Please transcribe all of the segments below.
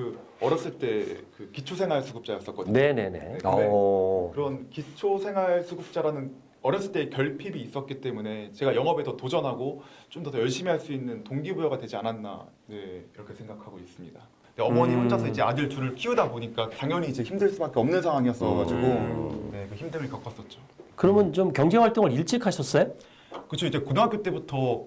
그 어렸을 때 그 기초생활수급자였었거든요. 네네네. 근데 어. 그런 기초생활수급자라는 어렸을 때 결핍이 있었기 때문에 제가 영업에 더 도전하고 좀 더 열심히 할 수 있는 동기부여가 되지 않았나 네, 이렇게 생각하고 있습니다. 어머니 음. 혼자서 이제 아들 둘을 키우다 보니까 당연히 이제 힘들 수밖에 없는 상황이었어가지고 음. 네, 그 힘듦을 겪었었죠. 그러면 좀 경제 활동을 일찍 하셨어요? 그렇죠. 이제 고등학교 때부터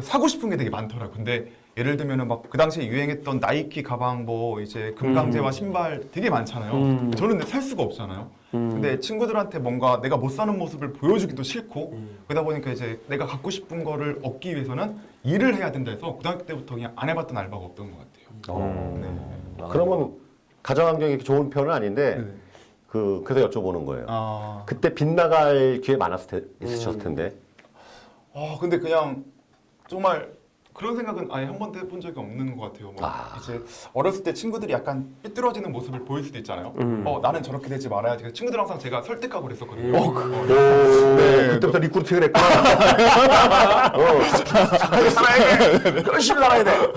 사고 싶은 게 되게 많더라고요. 근데 예를 들면은 막 그 당시에 유행했던 나이키 가방 뭐 이제 금강제와 음. 신발 되게 많잖아요. 음. 저는 근데 살 수가 없잖아요. 음. 근데 친구들한테 뭔가 내가 못 사는 모습을 보여주기도 싫고 음. 그러다 보니까 이제 내가 갖고 싶은 거를 얻기 위해서는 일을 해야 된다 해서 고등학교 때부터 그냥 안 해봤던 알바가 없던 것 같아요. 어. 네. 아. 그러면 가정 환경이 이렇게 좋은 편은 아닌데 네. 그 그래서 여쭤보는 거예요. 아, 그때 빗나갈 기회 많았을 테, 있으셨을 텐데. 아 근데 그냥 정말 그런 생각은 아예 한 번도 해본 적이 없는 것 같아요. 뭐 아. 이제 어렸을 때 친구들이 약간 삐뚤어지는 모습을 보일 수도 있잖아요. 음. 어 나는 저렇게 되지 말아야지. 친구들 항상 제가 설득하고 그랬었거든요. 음. 어, 오, 네. 그때부터 recruiting을 했구나. 어, 살아야 돼. 열심히 살아야 돼.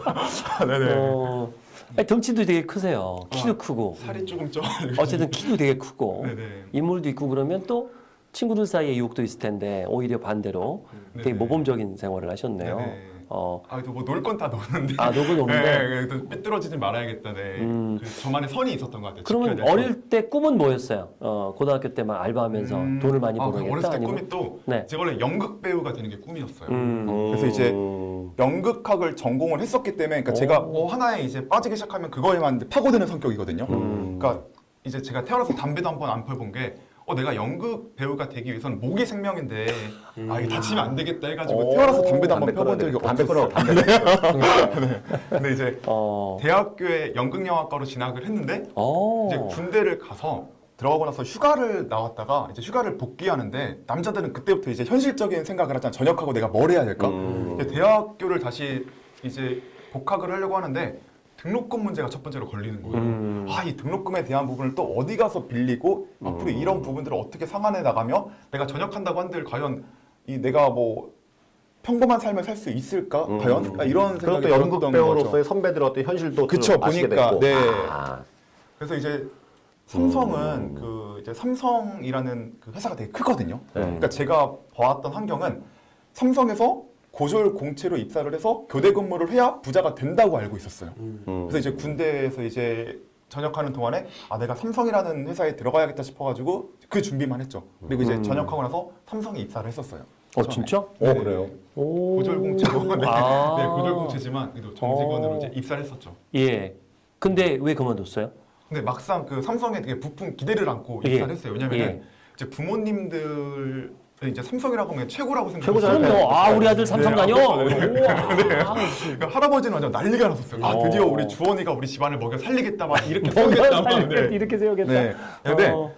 네네. 어, 아니, 덩치도 되게 크세요. 키도 크고. 살이 조금 쪄. 어쨌든 키도 되게 크고. 네네. 인물도 있고 그러면 또 친구들 사이에 유혹도 있을 텐데 오히려 반대로 되게 네네. 모범적인 생활을 하셨네요. 네네. 어, 아, 그래도 뭐놀 건 다 노는데. 아, 녹은 없는데. 네, 그래도 삐뚤어지지 말아야겠다. 네. 음. 그 저만의 선이 있었던 것 같아요. 그러면 어릴 때 꿈은 뭐였어요? 어, 고등학교 때만 알바하면서 음. 돈을 많이 아, 벌어야겠다 어렸을 때 아니면 꿈이 또 네. 제가 원래 연극 배우가 되는 게 꿈이었어요. 음. 그래서 이제 음. 연극학을 전공을 했었기 때문에 그러니까 오. 제가 뭐 하나에 이제 빠지기 시작하면 그거에만 파고드는 성격이거든요. 음. 그러니까 이제 제가 태어나서 담배도 한 번 안 펴본 게 어, 내가 연극 배우가 되기 위해서는 목이 생명인데 아 이게 다치면 안 되겠다 해가지고 오. 태어나서 담배도 한번 담배 펴본 적이 없었어요. 끊어. 담배. 근데 이제 어. 대학교에 연극영화과로 진학을 했는데 어. 이제 군대를 가서 들어가고 나서 휴가를 나왔다가 이제 휴가를 복귀하는데 남자들은 그때부터 이제 현실적인 생각을 하잖아. 전역하고 내가 뭘 해야 될까? 음. 대학교를 다시 이제 복학을 하려고 하는데 등록금 문제가 첫 번째로 걸리는 거예요. 음. 아, 이 등록금에 대한 부분을 또 어디 가서 빌리고 앞으로 음. 이런 부분들을 어떻게 상환해 나가며 내가 전역한다고 한들 과연 이 내가 뭐 평범한 삶을 살 수 있을까? 음. 과연? 아, 이런 생각이 또 연극 들었던 배우로서의 거죠. 선배들의 어떤 현실도 그쵸, 보니까. 네. 아. 그래서 이제 삼성은 음. 그 이제 삼성이라는 그 회사가 되게 크거든요. 네. 그러니까 제가 봐왔던 환경은 삼성에서 고졸 공채로 입사를 해서 교대 근무를 해야 부자가 된다고 알고 있었어요. 음. 그래서 이제 군대에서 이제 전역하는 동안에 아 내가 삼성이라는 회사에 들어가야겠다 싶어가지고 그 준비만 했죠. 그리고 이제 음. 전역하고 나서 삼성에 입사를 했었어요. 어 처음에. 진짜? 어, 네. 그래요? 오. 고졸 공채로 네, 아. 네 고졸 공채지만 그래도 정직원으로 어. 이제 입사를 했었죠. 예. 근데 왜 그만뒀어요? 근데 막상 그 삼성에 되게 부푼 기대를 안고 예. 입사를 했어요. 왜냐면은 예. 이제 부모님들 이제 삼성이라고 하면 최고라고. 생각했어요. 그럼요. 아 우리 아들 삼성 네, 다녀. 아, 그렇죠. 네. 우와. 그러니까 할아버지는 완전 난리가 났었어요. 아 어. 드디어 우리 주원이가 우리 집안을 먹여 살리겠다 막 이렇게 세우겠다. 네. 이렇게 세우겠다. 네. 근데 어.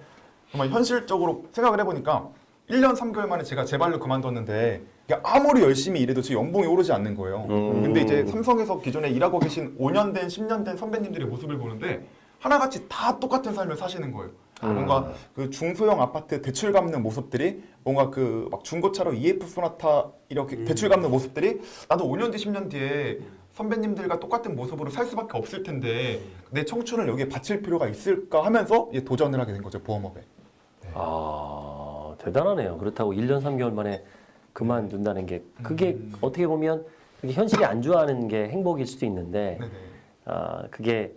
정말 현실적으로 생각을 해보니까 1년 3개월 만에 제가 제 발로 그만뒀는데 아무리 열심히 일해도 제 연봉이 오르지 않는 거예요. 음. 근데 이제 삼성에서 기존에 일하고 계신 5년 된 10년 된 선배님들의 모습을 보는데 하나같이 다 똑같은 삶을 사시는 거예요. 음. 뭔가 그 중소형 아파트 대출 갚는 모습들이 뭔가 그 막 중고차로 EF 소나타 이렇게 음. 대출 갚는 모습들이 나도 5년 뒤 10년 뒤에 선배님들과 똑같은 모습으로 살 수밖에 없을 텐데 내 청춘을 여기에 바칠 필요가 있을까 하면서 이제 도전을 하게 된 거죠 보험업에. 아 대단하네요. 그렇다고 1년 3개월 만에 그만둔다는 게 그게 음. 어떻게 보면 현실이 안 좋아하는 게 행복일 수도 있는데 네네. 아 그게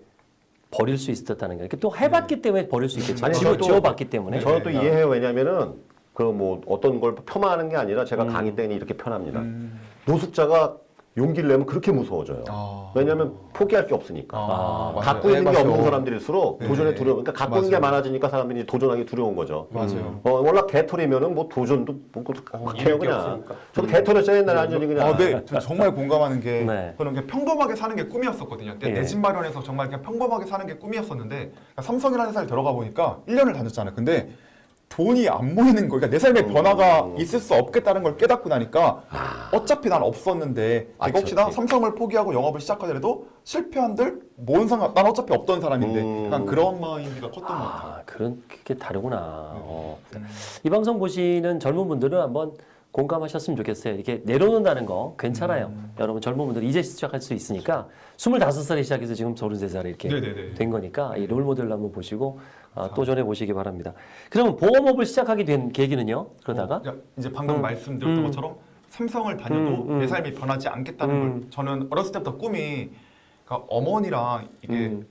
버릴 수 있었다는 게 이렇게 또 해봤기 때문에 버릴 수 있겠죠. 아니, 지워, 저도- 지워봤기 때문에. 네. 저는 또 이해해요. 왜냐면은 그 뭐 어떤 걸 폄하하는 게 아니라 제가 음. 강의 때는 이렇게 편합니다. 음. 노숙자가 용기를 내면 그렇게 무서워져요. 아. 왜냐하면 포기할 게 없으니까. 아, 맞아요. 갖고 네, 있는 게 맞아요. 없는 사람들일수록 네. 도전에 두려워. 그러니까 갖고 있는 게 맞아요. 많아지니까 사람들이 도전하기 두려운 거죠. 맞아요. 어, 워낙 개털이면은 뭐 도전도 뭐 막 해요 게 그냥. 없으니까. 저도 개털했어요 옛날에 완전히 그냥. 아, 네. 저 정말 공감하는 게 네. 저는 그냥 평범하게 사는 게 꿈이었었거든요. 예. 내집 마련해서 정말 그냥 평범하게 사는 게 꿈이었었는데 그러니까 삼성이라는 회사를 들어가 보니까 1년을 다녔잖아요. 근데 돈이 안 모이는 거. 그러니까 내 삶에 음. 변화가 있을 수 없겠다는 걸 깨닫고 나니까 어차피 난 없었는데 아, 내가 혹시나 그렇지. 삼성을 포기하고 영업을 시작하더라도 실패한들 뭔 상관? 난 어차피 없던 사람인데 음. 약간 그런 마인드가 컸던 것 같아요. 아 그런 게 다르구나. 어. 음. 이 방송 보시는 젊은 분들은 한번 공감하셨으면 좋겠어요. 이렇게 내려놓는다는 거 괜찮아요. 음. 여러분 젊은 분들 이제 시작할 수 있으니까 25살에 시작해서 지금 33살에 이렇게 네네네. 된 거니까 이 롤모델로 한번 보시고 아, 도전해 보시기 바랍니다. 그러면 보험업을 시작하게 된 계기는요? 그러다가 어, 이제 방금 음. 말씀드렸던 음. 것처럼 삼성을 다녀도 음, 음. 내 삶이 변하지 않겠다는 음. 걸 저는 어렸을 때부터 꿈이 그러니까 어머니랑 이게 음.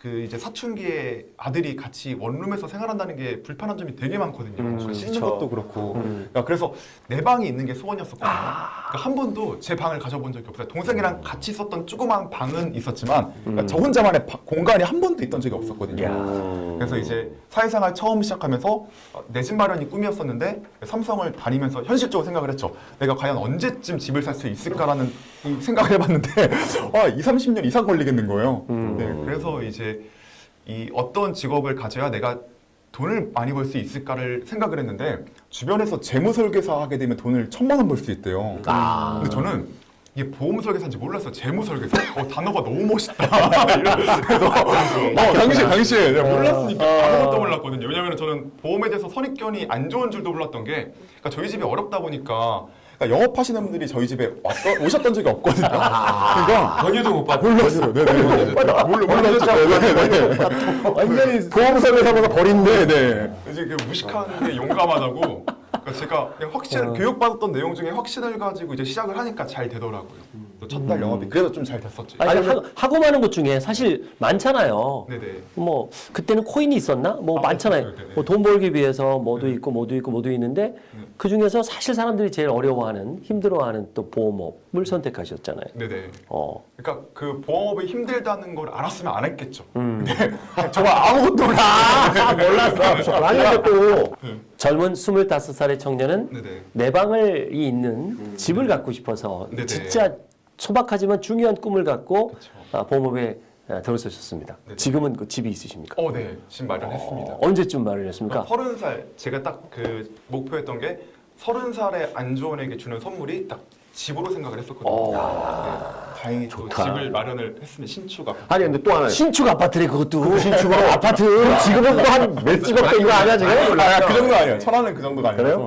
그 이제 사춘기에 아들이 같이 원룸에서 생활한다는 게 불편한 점이 되게 많거든요. 음, 그러니까 씻는. 것도 그렇고. 음. 그러니까 그래서 내 방이 있는 게 소원이었었거든요. 아. 그러니까 한 번도 제 방을 가져본 적이 없어요. 동생이랑 같이 썼던 조그만 방은 있었지만 그러니까 음. 저 혼자만의 바- 공간이 한 번도 있던 적이 없었거든요. 야. 음. 그래서 이제 사회생활 처음 시작하면서 내 집 마련이 꿈이었었는데 삼성을 다니면서 현실적으로 생각을 했죠. 내가 과연 언제쯤 집을 살 수 있을까라는 이 생각을 해봤는데 아, 2, 30년 이상 걸리겠는 거예요. 음. 네, 그래서 이제 이 어떤 직업을 가져야 내가 돈을 많이 벌 수 있을까를 생각을 했는데 주변에서 재무 설계사 하게 되면 돈을 천만 원 벌 수 있대요. 아. 근데 저는 이게 보험 설계사인지 몰랐어요. 재무 설계사. 어, 단어가 너무 멋있다. 그래서 어, 당시 당시에 내가 몰랐으니까 아. 아무것도 몰랐거든요. 왜냐면 저는 보험에 대해서 선입견이 안 좋은 줄도 몰랐던 게 그러니까 저희 집이 어렵다 보니까 그러니까 영업하시는 분들이 저희 집에 왔던, 오셨던 적이 없거든요. 그러니까 건의도 못 받고 몰랐어요. 네네. 몰라 몰랐죠. 네네. 완전히 보험사회사보다 버린데. 네. 이제 그 무식한 게 용감하다고. 그러니까 제가 확신 어. 교육받았던 내용 중에 확신을 가지고 이제 시작을 하니까 잘 되더라고요. 첫달 영업이 그래서 좀 잘 됐었죠. 아니, 하, 하고 마는 것 중에 사실 많잖아요. 네네. 뭐 그때는 코인이 있었나? 뭐 아, 많잖아요. 뭐 돈 벌기 위해서 뭐도 네. 있고 뭐도 있고 뭐도 있는데 네. 그 중에서 사실 사람들이 제일 어려워하는 힘들어하는 또 보험업을 선택하셨잖아요. 네네. 어. 그러니까 그 보험업이 힘들다는 걸 알았으면 안 했겠죠. 음. 정말 아무것도 몰라. 몰랐어. 아닌데 또. 젊은 25살의 청년은 네네. 내 방을 이 있는 집을 갖고 싶어서 네네. 진짜 소박하지만 중요한 꿈을 갖고 그쵸. 아, 보험업에 아, 들어서셨습니다. 네네. 지금은 그 집이 있으십니까? 어, 네. 집 마련했습니다. 어, 언제쯤 마련했습니까? 서른 살 제가 딱 그 목표했던 게 서른 살에 안주원에게 주는 선물이 딱 집으로 생각을 했었거든요. 오. 네. 다행히 또 좋다. 집을 마련을 했습니다. 신축 아파트. 아니 근데 또 하나. 신축 아파트래 그것도. 신축으로 아파트 지금은 또 한 몇십억 된거 아니야 지금? 아, 그 정도 아니에요. 천안은 그 정도가 아니라서.